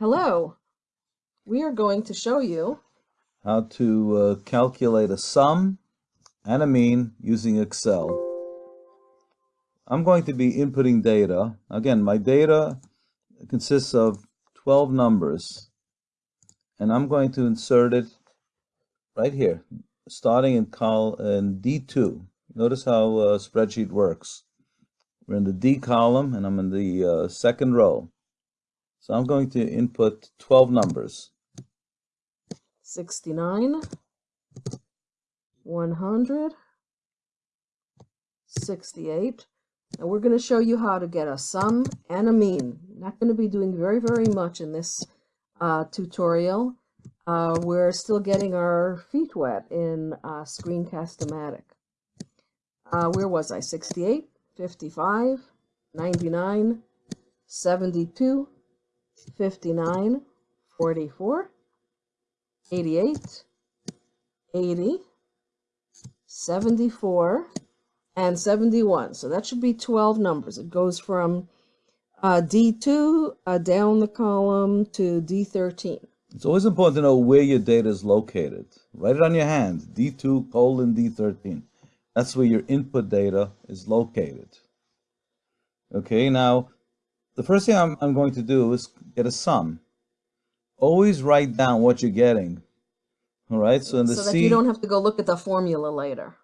Hello. We are going to show you how to uh, calculate a sum and a mean using Excel. I'm going to be inputting data. Again, my data consists of 12 numbers and I'm going to insert it right here, starting in, col in D2. Notice how uh, spreadsheet works. We're in the D column and I'm in the uh, second row. So I'm going to input 12 numbers. 69, 100, 68. And we're going to show you how to get a sum and a mean. Not going to be doing very, very much in this uh, tutorial. Uh, we're still getting our feet wet in uh, Screencast-O-Matic. Uh, where was I? 68, 55, 99, 72, 59, 44, 88, 80, 74, and 71. So that should be 12 numbers. It goes from uh, D2 uh, down the column to D13. It's always important to know where your data is located. Write it on your hand, D2 colon D13. That's where your input data is located. Okay, now the first thing I'm, I'm going to do is get a sum. Always write down what you're getting. All right, so in the so that C, you don't have to go look at the formula later.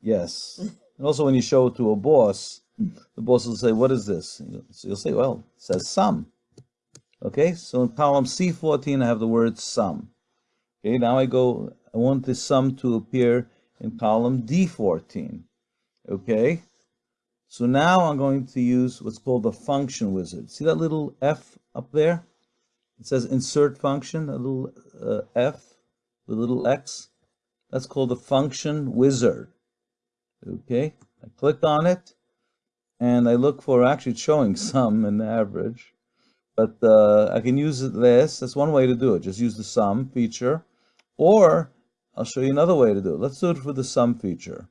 Yes. and also when you show it to a boss, the boss will say, what is this? So you'll say, well, it says sum. Okay, so in column C14, I have the word sum. Okay, now I go, I want the sum to appear in column D14. Okay, so now I'm going to use what's called the function wizard. See that little F up there? It says insert function, a little uh, F, the little X. That's called the function wizard. Okay, I click on it and I look for actually showing sum and average. But uh, I can use this. That's one way to do it. Just use the sum feature. Or I'll show you another way to do it. Let's do it for the sum feature.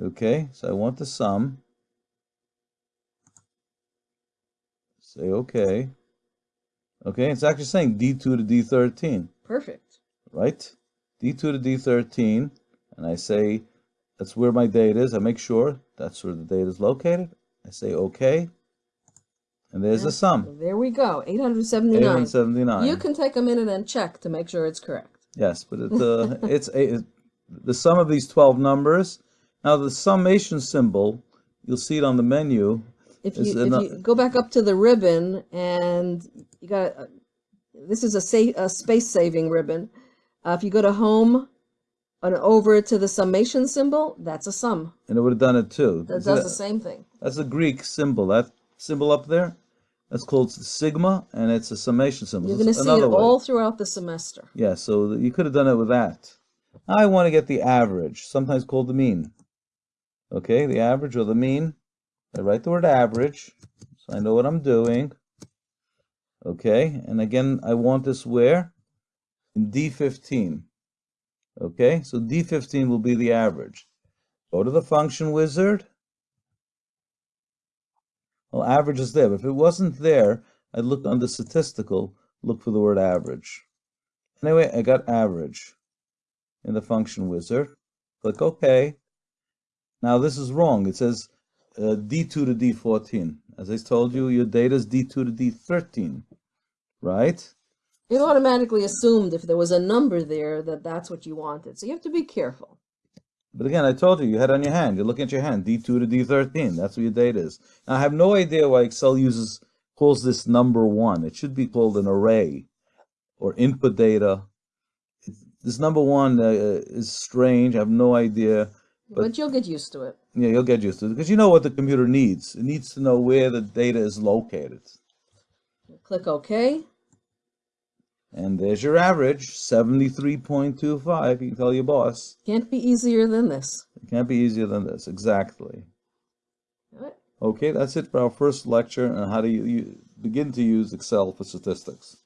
Okay, so I want the sum. Say OK. Okay, it's actually saying D2 to D13. Perfect. Right? D2 to D13. And I say, that's where my date is. I make sure that's where the date is located. I say OK. And there's the sum. There we go, 879. 879. You can take a minute and check to make sure it's correct. Yes, but it, uh, it's a, the sum of these 12 numbers. Now the summation symbol, you'll see it on the menu, if you, if you go back up to the ribbon and you got, uh, this is a, sa a space saving ribbon. Uh, if you go to home and over to the summation symbol, that's a sum. And it would have done it too. That does the same thing. That's a Greek symbol. That symbol up there, that's called sigma, and it's a summation symbol. You're going to see it way. all throughout the semester. Yeah, so you could have done it with that. I want to get the average, sometimes called the mean. Okay, the average or the mean. I write the word average, so I know what I'm doing. Okay, and again, I want this where? In D15. Okay, so D15 will be the average. Go to the function wizard. Well, average is there. But if it wasn't there, I'd look under statistical, look for the word average. Anyway, I got average in the function wizard. Click OK. Now this is wrong. It says uh, D2 to D14. As I told you, your data is D2 to D13, right? It automatically assumed if there was a number there that that's what you wanted. So you have to be careful. But again, I told you, you had on your hand. You're looking at your hand, D2 to D13. That's what your data is. Now, I have no idea why Excel uses calls this number one. It should be called an array or input data. This number one uh, is strange. I have no idea. But, but, you'll get used to it. Yeah, you'll get used to it because you know what the computer needs. It needs to know where the data is located. Click OK. And there's your average, 73.25. You can tell your boss. Can't be easier than this. It can't be easier than this, exactly. Okay, that's it for our first lecture on how to you begin to use Excel for statistics.